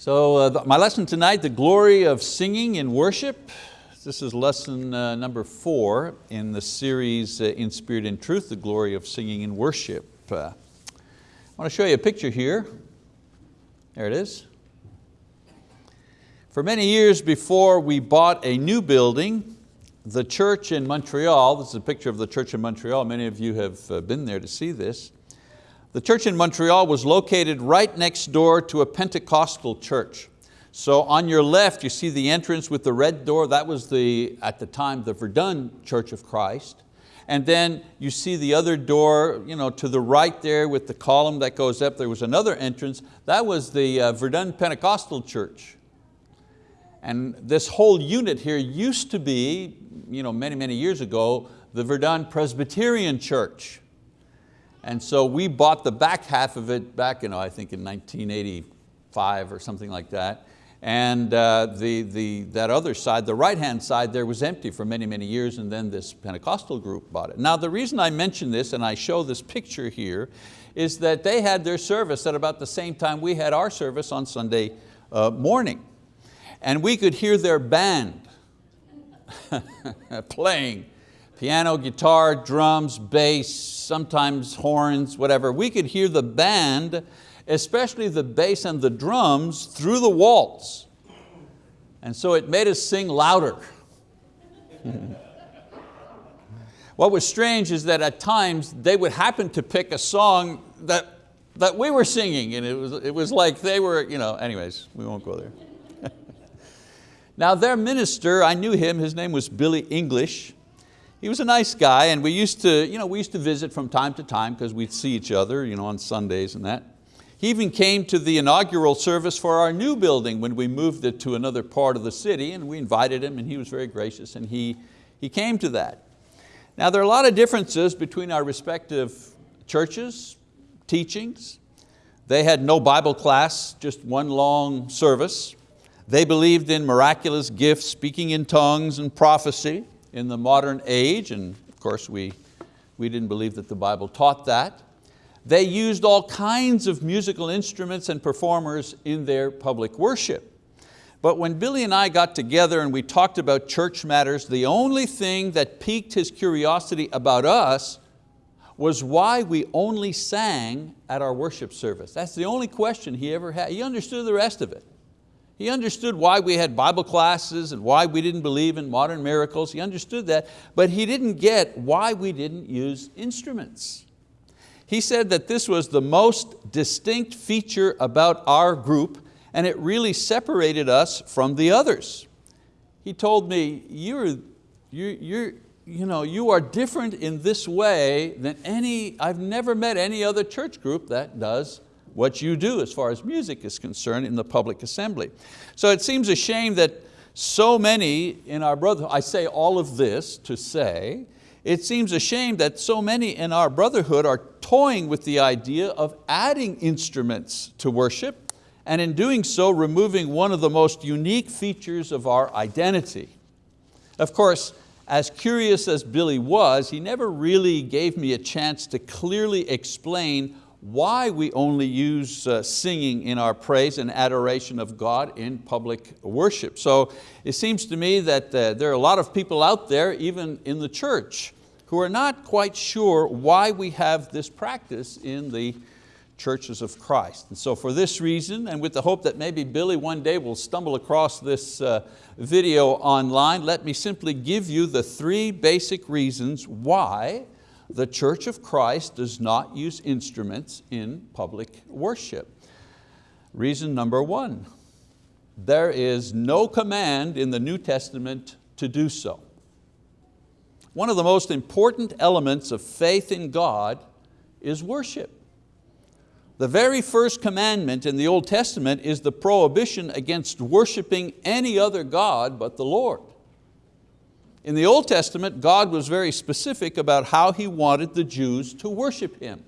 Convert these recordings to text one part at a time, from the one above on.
So uh, the, my lesson tonight, the glory of singing in worship. This is lesson uh, number four in the series uh, In Spirit and Truth, the glory of singing in worship. Uh, I want to show you a picture here. There it is. For many years before we bought a new building, the church in Montreal, this is a picture of the church in Montreal, many of you have uh, been there to see this. The church in Montreal was located right next door to a Pentecostal church. So on your left, you see the entrance with the red door. That was the, at the time, the Verdun Church of Christ. And then you see the other door you know, to the right there with the column that goes up. There was another entrance. That was the uh, Verdun Pentecostal Church. And this whole unit here used to be, you know, many, many years ago, the Verdun Presbyterian Church. And so we bought the back half of it back, you know, I think in 1985 or something like that. And uh, the, the, that other side, the right-hand side there was empty for many, many years and then this Pentecostal group bought it. Now the reason I mention this and I show this picture here is that they had their service at about the same time we had our service on Sunday uh, morning. And we could hear their band playing piano, guitar, drums, bass, sometimes horns, whatever. We could hear the band, especially the bass and the drums, through the walls. And so it made us sing louder. what was strange is that at times they would happen to pick a song that, that we were singing and it was, it was like they were, you know, anyways, we won't go there. now their minister, I knew him, his name was Billy English. He was a nice guy and we used to, you know, we used to visit from time to time because we'd see each other you know, on Sundays and that. He even came to the inaugural service for our new building when we moved it to another part of the city and we invited him and he was very gracious and he, he came to that. Now there are a lot of differences between our respective churches, teachings. They had no Bible class, just one long service. They believed in miraculous gifts, speaking in tongues and prophecy in the modern age, and of course we, we didn't believe that the Bible taught that. They used all kinds of musical instruments and performers in their public worship. But when Billy and I got together and we talked about church matters, the only thing that piqued his curiosity about us was why we only sang at our worship service. That's the only question he ever had. He understood the rest of it. He understood why we had Bible classes and why we didn't believe in modern miracles. He understood that, but he didn't get why we didn't use instruments. He said that this was the most distinct feature about our group and it really separated us from the others. He told me, you're, you're, you're, you, know, you are different in this way than any, I've never met any other church group that does what you do as far as music is concerned in the public assembly. So it seems a shame that so many in our brotherhood, I say all of this to say, it seems a shame that so many in our brotherhood are toying with the idea of adding instruments to worship and in doing so removing one of the most unique features of our identity. Of course, as curious as Billy was, he never really gave me a chance to clearly explain why we only use uh, singing in our praise and adoration of God in public worship. So it seems to me that uh, there are a lot of people out there, even in the church, who are not quite sure why we have this practice in the churches of Christ. And so for this reason, and with the hope that maybe Billy one day will stumble across this uh, video online, let me simply give you the three basic reasons why the Church of Christ does not use instruments in public worship. Reason number one, there is no command in the New Testament to do so. One of the most important elements of faith in God is worship. The very first commandment in the Old Testament is the prohibition against worshiping any other God but the Lord. In the Old Testament, God was very specific about how He wanted the Jews to worship Him.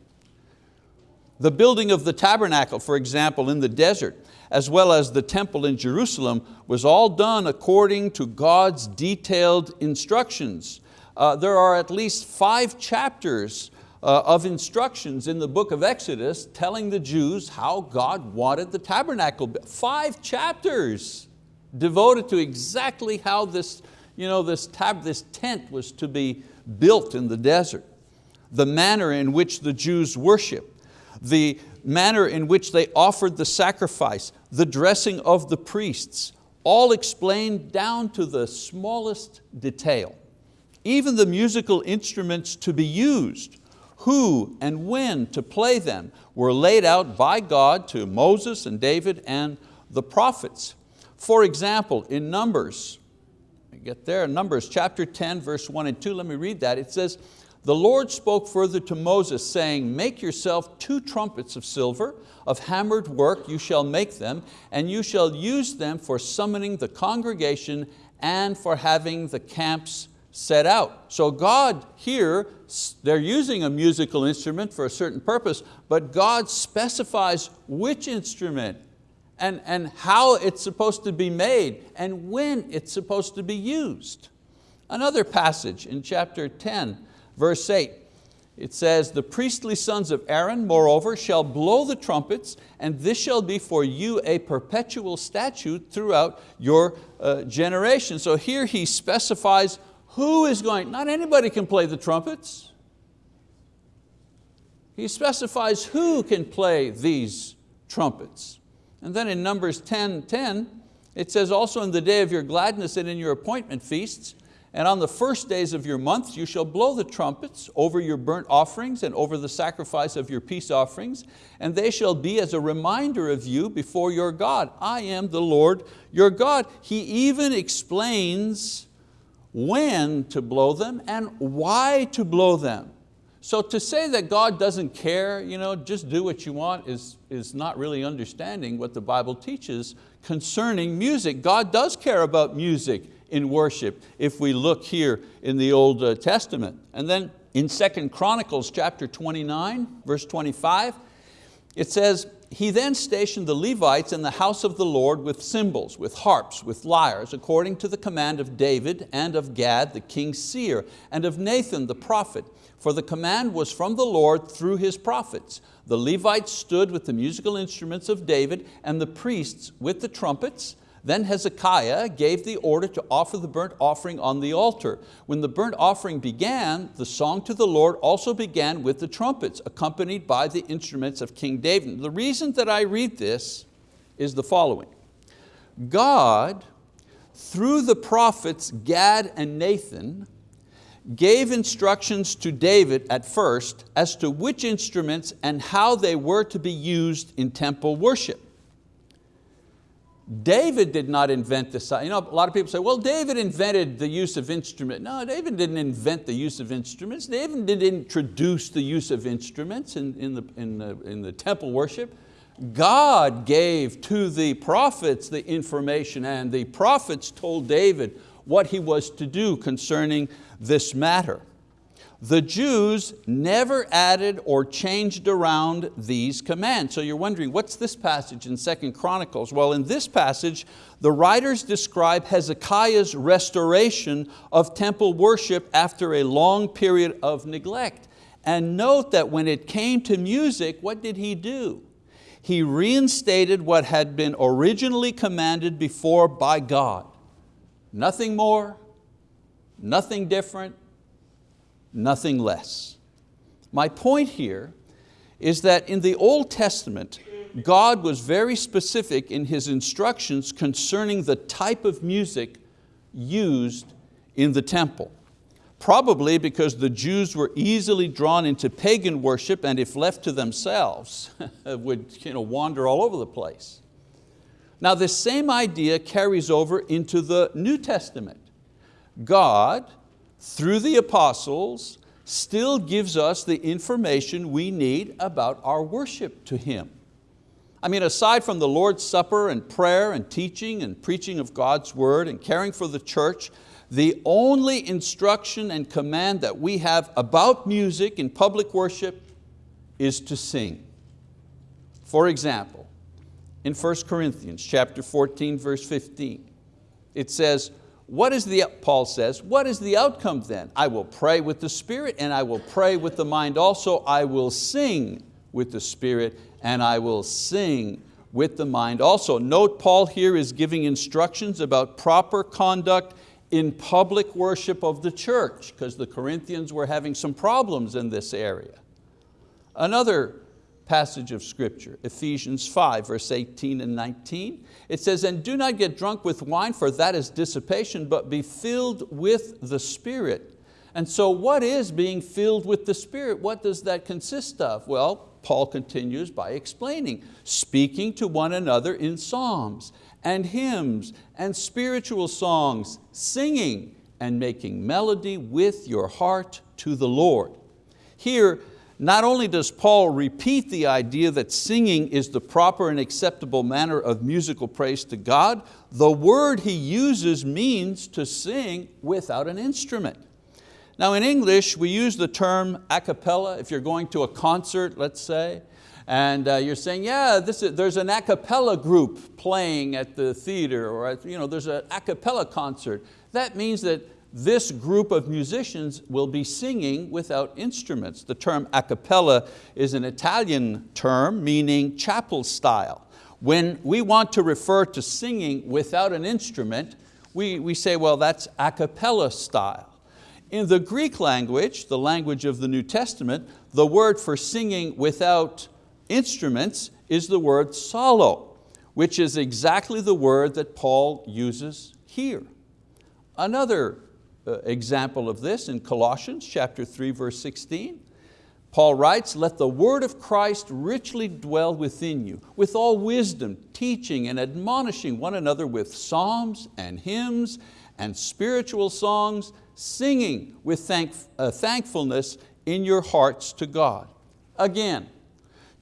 The building of the tabernacle, for example, in the desert, as well as the temple in Jerusalem, was all done according to God's detailed instructions. Uh, there are at least five chapters uh, of instructions in the book of Exodus telling the Jews how God wanted the tabernacle. Five chapters devoted to exactly how this, you know, this, tab, this tent was to be built in the desert, the manner in which the Jews worship, the manner in which they offered the sacrifice, the dressing of the priests, all explained down to the smallest detail. Even the musical instruments to be used who and when to play them were laid out by God to Moses and David and the prophets. For example, in Numbers, get there, Numbers chapter 10, verse 1 and 2, let me read that. It says, the Lord spoke further to Moses, saying, Make yourself two trumpets of silver, of hammered work you shall make them, and you shall use them for summoning the congregation and for having the camps set out. So God here, they're using a musical instrument for a certain purpose, but God specifies which instrument and, and how it's supposed to be made and when it's supposed to be used. Another passage in chapter 10, verse 8, it says, the priestly sons of Aaron, moreover, shall blow the trumpets, and this shall be for you a perpetual statute throughout your uh, generation. So here he specifies who is going, not anybody can play the trumpets. He specifies who can play these trumpets. And then in Numbers 10, 10, it says also in the day of your gladness and in your appointment feasts, and on the first days of your months you shall blow the trumpets over your burnt offerings and over the sacrifice of your peace offerings, and they shall be as a reminder of you before your God. I am the Lord your God. He even explains when to blow them and why to blow them. So to say that God doesn't care, you know, just do what you want is, is not really understanding what the Bible teaches concerning music. God does care about music in worship if we look here in the Old uh, Testament. And then in Second Chronicles chapter 29, verse 25, it says, he then stationed the Levites in the house of the Lord with cymbals, with harps, with lyres, according to the command of David and of Gad, the king's seer, and of Nathan the prophet, for the command was from the Lord through his prophets. The Levites stood with the musical instruments of David, and the priests with the trumpets, then Hezekiah gave the order to offer the burnt offering on the altar. When the burnt offering began, the song to the Lord also began with the trumpets, accompanied by the instruments of King David. The reason that I read this is the following. God, through the prophets Gad and Nathan, gave instructions to David at first as to which instruments and how they were to be used in temple worship. David did not invent this. You know, a lot of people say, well, David invented the use of instruments. No, David didn't invent the use of instruments. David didn't introduce the use of instruments in, in, the, in, the, in the temple worship. God gave to the prophets the information and the prophets told David what he was to do concerning this matter the Jews never added or changed around these commands. So you're wondering, what's this passage in Second Chronicles? Well, in this passage, the writers describe Hezekiah's restoration of temple worship after a long period of neglect. And note that when it came to music, what did he do? He reinstated what had been originally commanded before by God. Nothing more, nothing different, nothing less. My point here is that in the Old Testament, God was very specific in His instructions concerning the type of music used in the temple. Probably because the Jews were easily drawn into pagan worship and if left to themselves, would you know, wander all over the place. Now this same idea carries over into the New Testament. God, through the apostles, still gives us the information we need about our worship to Him. I mean, aside from the Lord's Supper and prayer and teaching and preaching of God's word and caring for the church, the only instruction and command that we have about music in public worship is to sing. For example, in 1 Corinthians chapter 14, verse 15, it says, what is the, Paul says, what is the outcome then? I will pray with the Spirit and I will pray with the mind also. I will sing with the Spirit and I will sing with the mind also. Note Paul here is giving instructions about proper conduct in public worship of the church because the Corinthians were having some problems in this area. Another passage of scripture, Ephesians 5, verse 18 and 19. It says, and do not get drunk with wine, for that is dissipation, but be filled with the Spirit. And so what is being filled with the Spirit? What does that consist of? Well, Paul continues by explaining, speaking to one another in psalms and hymns and spiritual songs, singing and making melody with your heart to the Lord. Here, not only does Paul repeat the idea that singing is the proper and acceptable manner of musical praise to God, the word he uses means to sing without an instrument. Now in English, we use the term a cappella. If you're going to a concert, let's say, and uh, you're saying, yeah, is, there's an a cappella group playing at the theater, or at, you know, there's an a cappella concert. That means that this group of musicians will be singing without instruments. The term a cappella is an Italian term meaning chapel style. When we want to refer to singing without an instrument, we, we say, well, that's a cappella style. In the Greek language, the language of the New Testament, the word for singing without instruments is the word psallo, which is exactly the word that Paul uses here. Another example of this in Colossians chapter 3, verse 16. Paul writes, let the word of Christ richly dwell within you, with all wisdom, teaching and admonishing one another with psalms and hymns and spiritual songs, singing with thank, uh, thankfulness in your hearts to God. Again,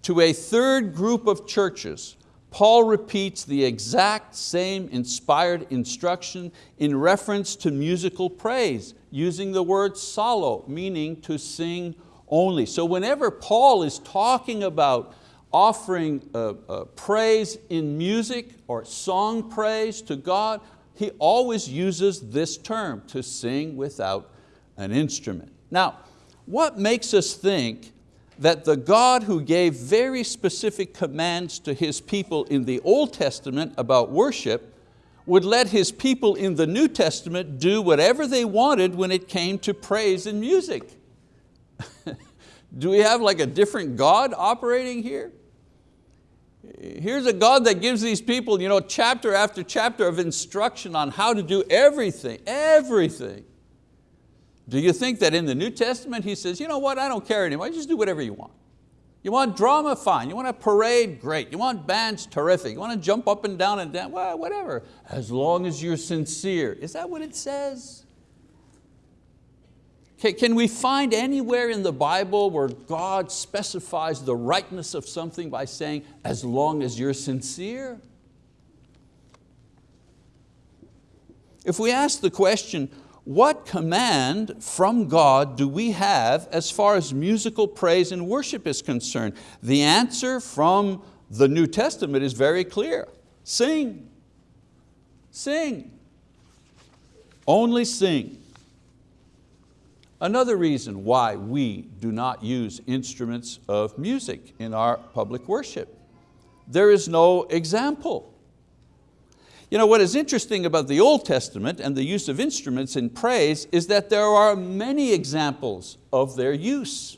to a third group of churches, Paul repeats the exact same inspired instruction in reference to musical praise, using the word psallo, meaning to sing only. So whenever Paul is talking about offering uh, uh, praise in music or song praise to God, he always uses this term, to sing without an instrument. Now, what makes us think that the God who gave very specific commands to His people in the Old Testament about worship would let His people in the New Testament do whatever they wanted when it came to praise and music. do we have like a different God operating here? Here's a God that gives these people you know, chapter after chapter of instruction on how to do everything, everything. Do you think that in the New Testament he says, you know what, I don't care anymore, just do whatever you want. You want drama, fine. You want a parade, great. You want bands, terrific. You want to jump up and down and down, well, whatever, as long as you're sincere. Is that what it says? Can we find anywhere in the Bible where God specifies the rightness of something by saying, as long as you're sincere? If we ask the question, what command from God do we have as far as musical praise and worship is concerned? The answer from the New Testament is very clear. Sing, sing, only sing. Another reason why we do not use instruments of music in our public worship. There is no example. You know, what is interesting about the Old Testament and the use of instruments in praise is that there are many examples of their use.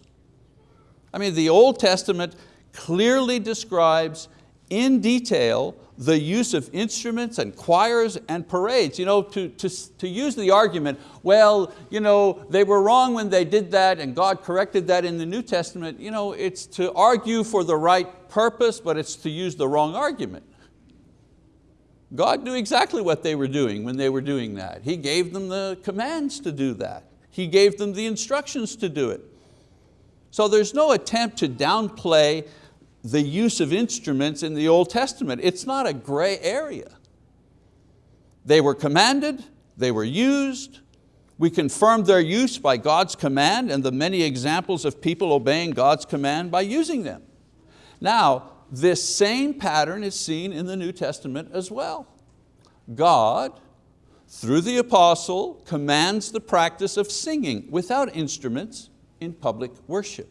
I mean, the Old Testament clearly describes in detail the use of instruments and choirs and parades. You know, to, to, to use the argument, well, you know, they were wrong when they did that and God corrected that in the New Testament, you know, it's to argue for the right purpose, but it's to use the wrong argument. God knew exactly what they were doing when they were doing that. He gave them the commands to do that. He gave them the instructions to do it. So there's no attempt to downplay the use of instruments in the Old Testament. It's not a gray area. They were commanded, they were used, we confirmed their use by God's command and the many examples of people obeying God's command by using them. Now, this same pattern is seen in the New Testament as well. God, through the apostle, commands the practice of singing without instruments in public worship.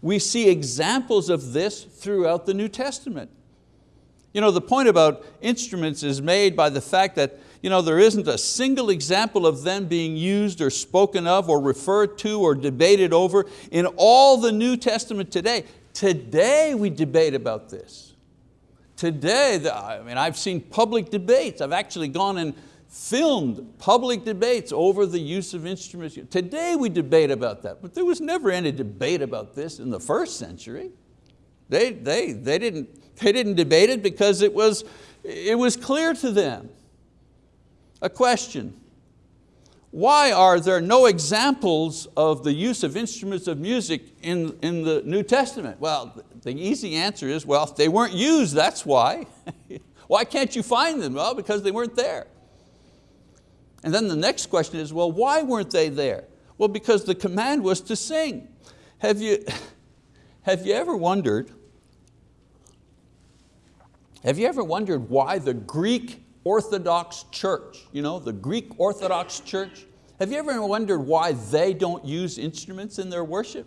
We see examples of this throughout the New Testament. You know, the point about instruments is made by the fact that you know, there isn't a single example of them being used or spoken of or referred to or debated over in all the New Testament today. Today we debate about this. Today, I mean, I've seen public debates. I've actually gone and filmed public debates over the use of instruments. Today we debate about that, but there was never any debate about this in the first century. They, they, they, didn't, they didn't debate it because it was, it was clear to them. A question, why are there no examples of the use of instruments of music in, in the New Testament? Well, the easy answer is, well, they weren't used, that's why. why can't you find them? Well, because they weren't there. And then the next question is, well, why weren't they there? Well, because the command was to sing. Have you, have you ever wondered, have you ever wondered why the Greek Orthodox Church, you know, the Greek Orthodox Church. Have you ever wondered why they don't use instruments in their worship?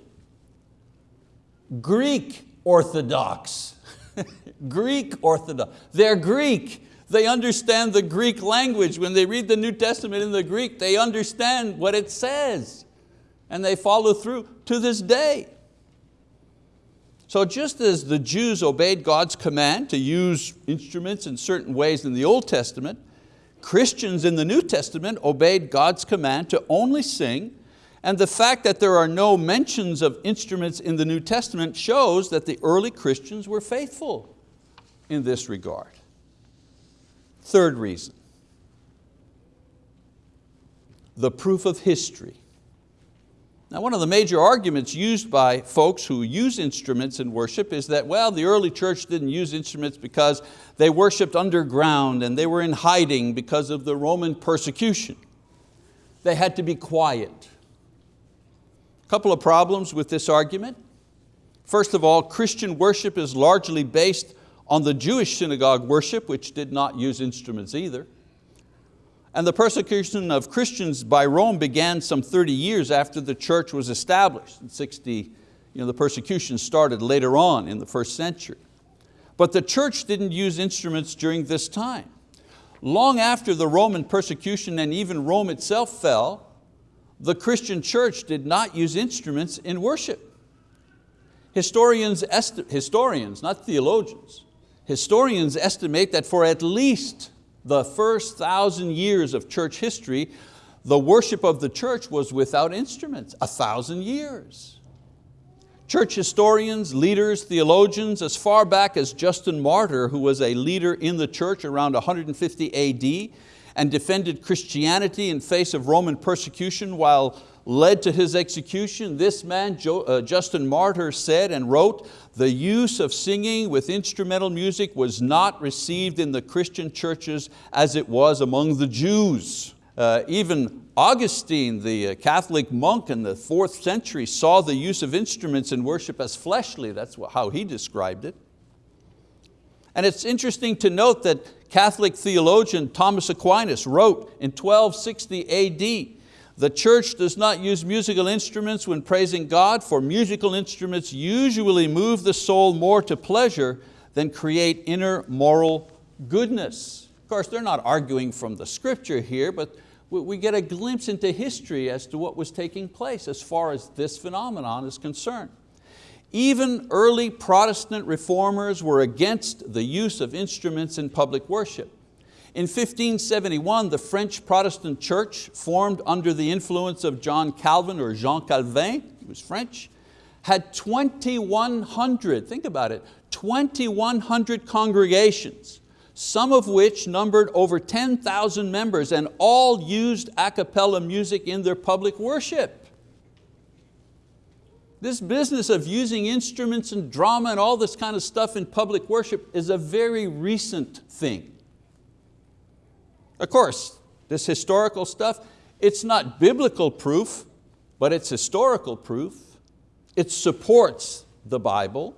Greek Orthodox, Greek Orthodox, they're Greek. They understand the Greek language. When they read the New Testament in the Greek, they understand what it says and they follow through to this day. So just as the Jews obeyed God's command to use instruments in certain ways in the Old Testament, Christians in the New Testament obeyed God's command to only sing and the fact that there are no mentions of instruments in the New Testament shows that the early Christians were faithful in this regard. Third reason, the proof of history. Now one of the major arguments used by folks who use instruments in worship is that, well, the early church didn't use instruments because they worshiped underground and they were in hiding because of the Roman persecution. They had to be quiet. A couple of problems with this argument. First of all, Christian worship is largely based on the Jewish synagogue worship, which did not use instruments either. And the persecution of Christians by Rome began some 30 years after the church was established. In 60, you know, the persecution started later on in the first century. But the church didn't use instruments during this time. Long after the Roman persecution and even Rome itself fell, the Christian church did not use instruments in worship. Historians, historians, not theologians, historians estimate that for at least the first thousand years of church history, the worship of the church was without instruments, a thousand years. Church historians, leaders, theologians, as far back as Justin Martyr, who was a leader in the church around 150 AD and defended Christianity in face of Roman persecution while led to his execution, this man, uh, Justin Martyr said and wrote, the use of singing with instrumental music was not received in the Christian churches as it was among the Jews. Uh, even Augustine, the uh, Catholic monk in the fourth century, saw the use of instruments in worship as fleshly. That's how he described it. And it's interesting to note that Catholic theologian Thomas Aquinas wrote in 1260 AD, the church does not use musical instruments when praising God, for musical instruments usually move the soul more to pleasure than create inner moral goodness. Of course, they're not arguing from the scripture here, but we get a glimpse into history as to what was taking place as far as this phenomenon is concerned. Even early Protestant reformers were against the use of instruments in public worship. In 1571, the French Protestant church, formed under the influence of John Calvin or Jean Calvin, he was French, had 2,100, think about it, 2,100 congregations, some of which numbered over 10,000 members and all used a cappella music in their public worship. This business of using instruments and drama and all this kind of stuff in public worship is a very recent thing. Of course, this historical stuff, it's not biblical proof, but it's historical proof. It supports the Bible.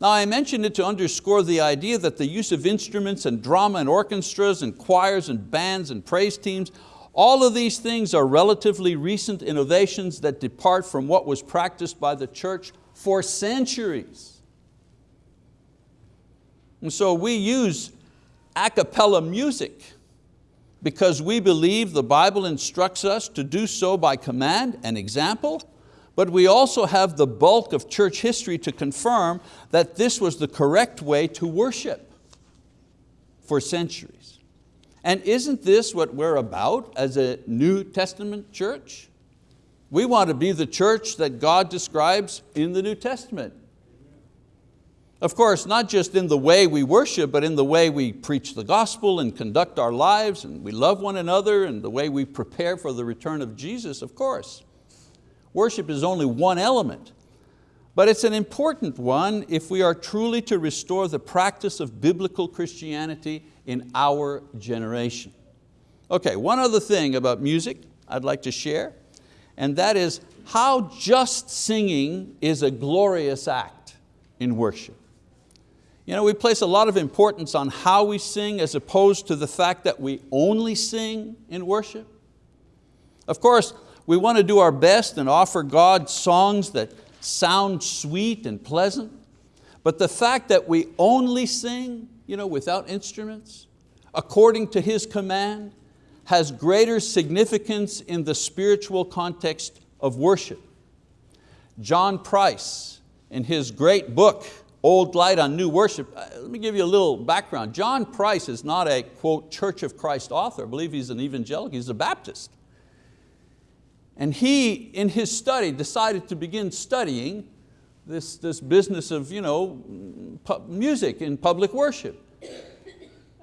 Now I mention it to underscore the idea that the use of instruments and drama and orchestras and choirs and bands and praise teams, all of these things are relatively recent innovations that depart from what was practiced by the church for centuries. And so we use a cappella music because we believe the Bible instructs us to do so by command and example, but we also have the bulk of church history to confirm that this was the correct way to worship for centuries. And isn't this what we're about as a New Testament church? We want to be the church that God describes in the New Testament. Of course, not just in the way we worship, but in the way we preach the gospel and conduct our lives and we love one another and the way we prepare for the return of Jesus, of course. Worship is only one element, but it's an important one if we are truly to restore the practice of biblical Christianity in our generation. Okay, one other thing about music I'd like to share, and that is how just singing is a glorious act in worship. You know, we place a lot of importance on how we sing as opposed to the fact that we only sing in worship. Of course, we want to do our best and offer God songs that sound sweet and pleasant, but the fact that we only sing you know, without instruments, according to His command, has greater significance in the spiritual context of worship. John Price, in his great book, old light on new worship. Uh, let me give you a little background. John Price is not a, quote, Church of Christ author. I believe he's an evangelical, he's a Baptist. And he, in his study, decided to begin studying this, this business of you know, music in public worship.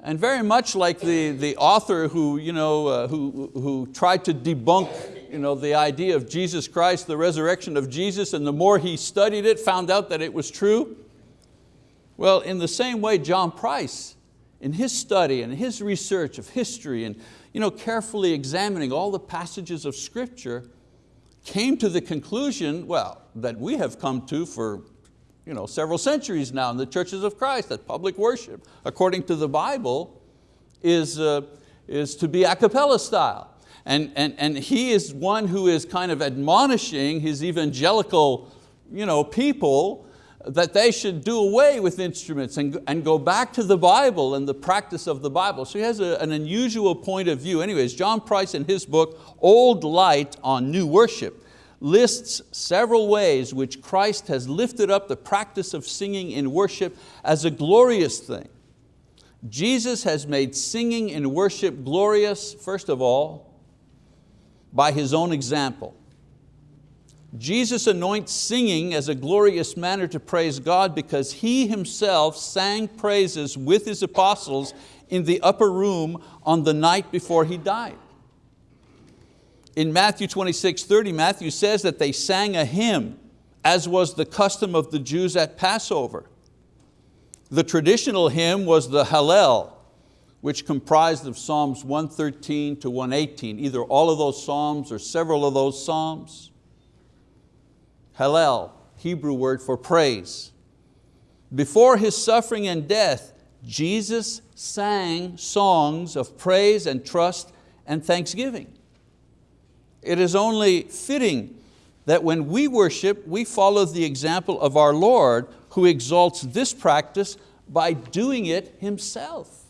And very much like the, the author who, you know, uh, who, who tried to debunk you know, the idea of Jesus Christ, the resurrection of Jesus, and the more he studied it, found out that it was true, well, in the same way, John Price, in his study and his research of history and you know, carefully examining all the passages of scripture, came to the conclusion, well, that we have come to for you know, several centuries now in the churches of Christ, that public worship, according to the Bible, is, uh, is to be a cappella style. And, and, and he is one who is kind of admonishing his evangelical you know, people that they should do away with instruments and, and go back to the Bible and the practice of the Bible. So he has a, an unusual point of view. Anyways, John Price in his book, Old Light on New Worship, lists several ways which Christ has lifted up the practice of singing in worship as a glorious thing. Jesus has made singing in worship glorious, first of all, by His own example. Jesus anoints singing as a glorious manner to praise God because He Himself sang praises with His apostles in the upper room on the night before He died. In Matthew 26, 30, Matthew says that they sang a hymn as was the custom of the Jews at Passover. The traditional hymn was the Hallel, which comprised of Psalms 113 to 118, either all of those Psalms or several of those Psalms. Hallel, Hebrew word for praise. Before His suffering and death, Jesus sang songs of praise and trust and thanksgiving. It is only fitting that when we worship, we follow the example of our Lord who exalts this practice by doing it Himself.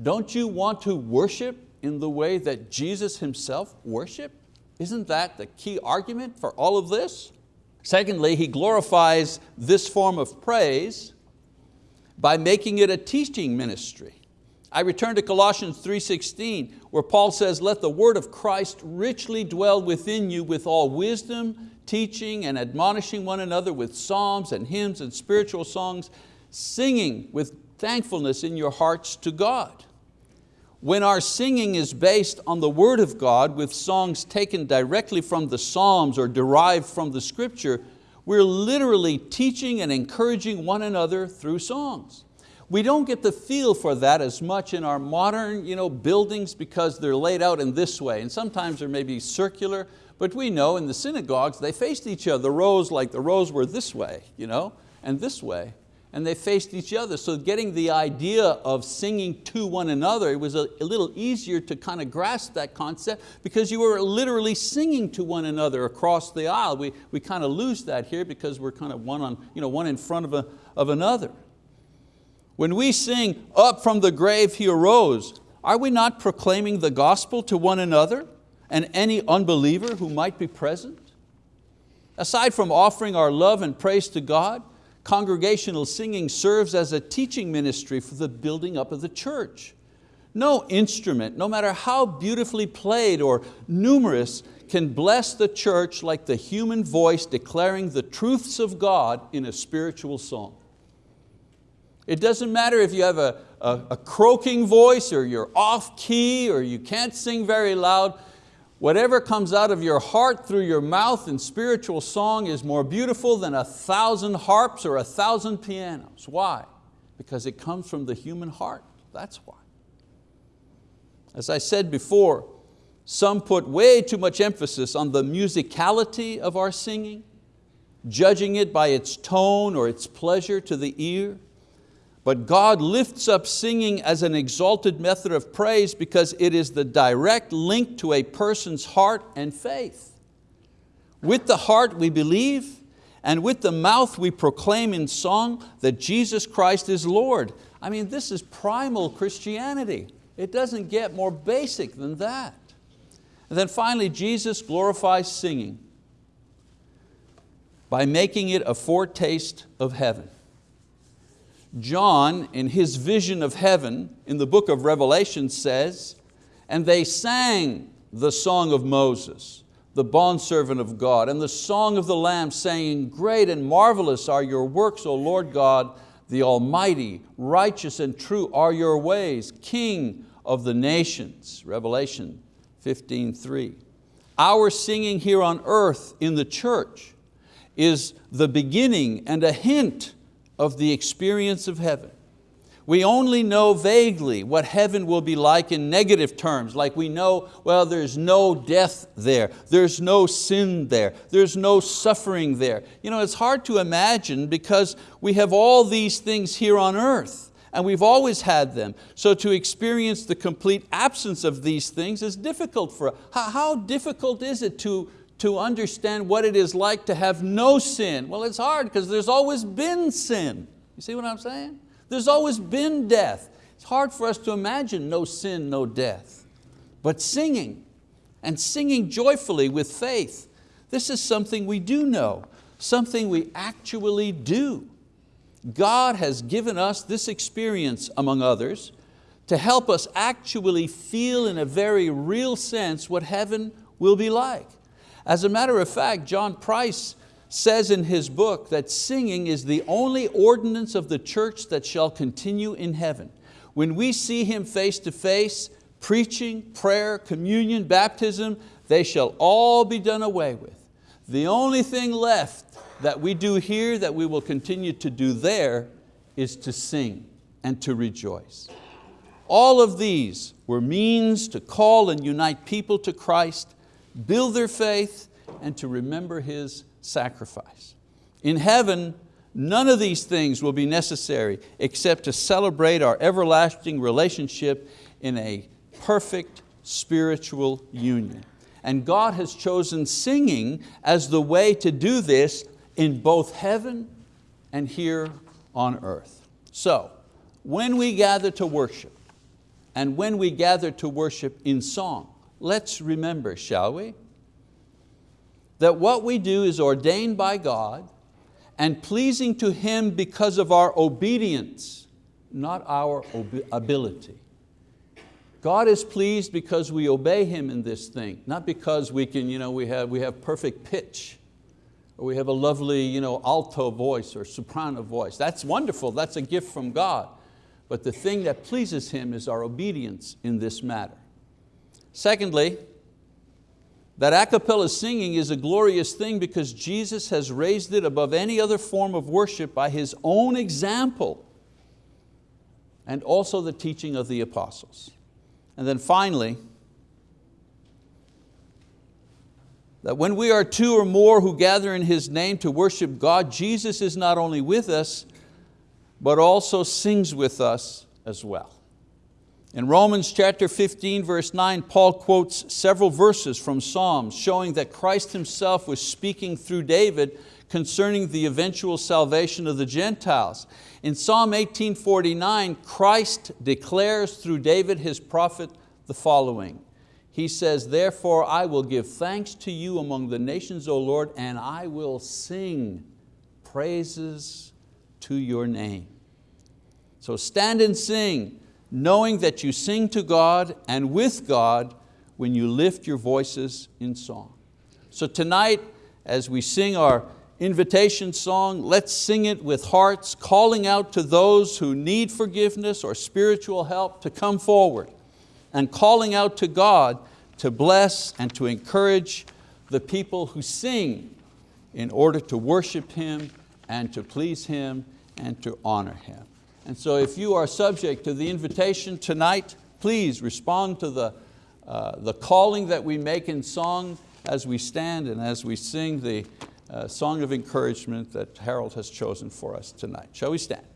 Don't you want to worship in the way that Jesus Himself worshiped? Isn't that the key argument for all of this? Secondly, he glorifies this form of praise by making it a teaching ministry. I return to Colossians 3.16 where Paul says, let the word of Christ richly dwell within you with all wisdom, teaching and admonishing one another with psalms and hymns and spiritual songs, singing with thankfulness in your hearts to God. When our singing is based on the word of God with songs taken directly from the Psalms or derived from the scripture, we're literally teaching and encouraging one another through songs. We don't get the feel for that as much in our modern you know, buildings because they're laid out in this way. And sometimes they're maybe circular, but we know in the synagogues they faced each other. The rows like the rows were this way. You know? and this way, and they faced each other. So getting the idea of singing to one another, it was a, a little easier to kind of grasp that concept because you were literally singing to one another across the aisle. We, we kind of lose that here because we're kind of one, on, you know, one in front of, a, of another. When we sing, up from the grave he arose, are we not proclaiming the gospel to one another and any unbeliever who might be present? Aside from offering our love and praise to God, congregational singing serves as a teaching ministry for the building up of the church. No instrument, no matter how beautifully played or numerous, can bless the church like the human voice declaring the truths of God in a spiritual song. It doesn't matter if you have a, a, a croaking voice or you're off key or you can't sing very loud, Whatever comes out of your heart through your mouth in spiritual song is more beautiful than a thousand harps or a thousand pianos. Why? Because it comes from the human heart, that's why. As I said before, some put way too much emphasis on the musicality of our singing, judging it by its tone or its pleasure to the ear. But God lifts up singing as an exalted method of praise because it is the direct link to a person's heart and faith. With the heart we believe, and with the mouth we proclaim in song that Jesus Christ is Lord. I mean, this is primal Christianity. It doesn't get more basic than that. And then finally, Jesus glorifies singing by making it a foretaste of heaven. John, in his vision of heaven, in the book of Revelation says, and they sang the song of Moses, the bondservant of God, and the song of the Lamb saying, great and marvelous are your works, O Lord God, the Almighty, righteous and true are your ways, King of the nations, Revelation 15.3. Our singing here on earth in the church is the beginning and a hint of the experience of heaven. We only know vaguely what heaven will be like in negative terms, like we know, well, there's no death there, there's no sin there, there's no suffering there. You know, it's hard to imagine because we have all these things here on earth and we've always had them. So to experience the complete absence of these things is difficult for us. How, how difficult is it to, to understand what it is like to have no sin. Well, it's hard because there's always been sin. You see what I'm saying? There's always been death. It's hard for us to imagine no sin, no death. But singing, and singing joyfully with faith, this is something we do know, something we actually do. God has given us this experience, among others, to help us actually feel in a very real sense what heaven will be like. As a matter of fact, John Price says in his book that singing is the only ordinance of the church that shall continue in heaven. When we see Him face to face, preaching, prayer, communion, baptism, they shall all be done away with. The only thing left that we do here that we will continue to do there is to sing and to rejoice. All of these were means to call and unite people to Christ build their faith, and to remember His sacrifice. In heaven, none of these things will be necessary except to celebrate our everlasting relationship in a perfect spiritual union. And God has chosen singing as the way to do this in both heaven and here on earth. So, when we gather to worship, and when we gather to worship in song, let's remember, shall we? That what we do is ordained by God and pleasing to Him because of our obedience, not our ability. God is pleased because we obey Him in this thing, not because we, can, you know, we, have, we have perfect pitch, or we have a lovely you know, alto voice or soprano voice. That's wonderful, that's a gift from God. But the thing that pleases Him is our obedience in this matter. Secondly, that a cappella singing is a glorious thing because Jesus has raised it above any other form of worship by His own example and also the teaching of the apostles. And then finally, that when we are two or more who gather in His name to worship God, Jesus is not only with us, but also sings with us as well. In Romans chapter 15, verse 9, Paul quotes several verses from Psalms showing that Christ Himself was speaking through David concerning the eventual salvation of the Gentiles. In Psalm 1849, Christ declares through David his prophet the following. He says, therefore I will give thanks to you among the nations, O Lord, and I will sing praises to your name. So stand and sing, knowing that you sing to God and with God when you lift your voices in song. So tonight, as we sing our invitation song, let's sing it with hearts calling out to those who need forgiveness or spiritual help to come forward and calling out to God to bless and to encourage the people who sing in order to worship Him and to please Him and to honor Him. And so if you are subject to the invitation tonight, please respond to the, uh, the calling that we make in song as we stand and as we sing the uh, song of encouragement that Harold has chosen for us tonight. Shall we stand?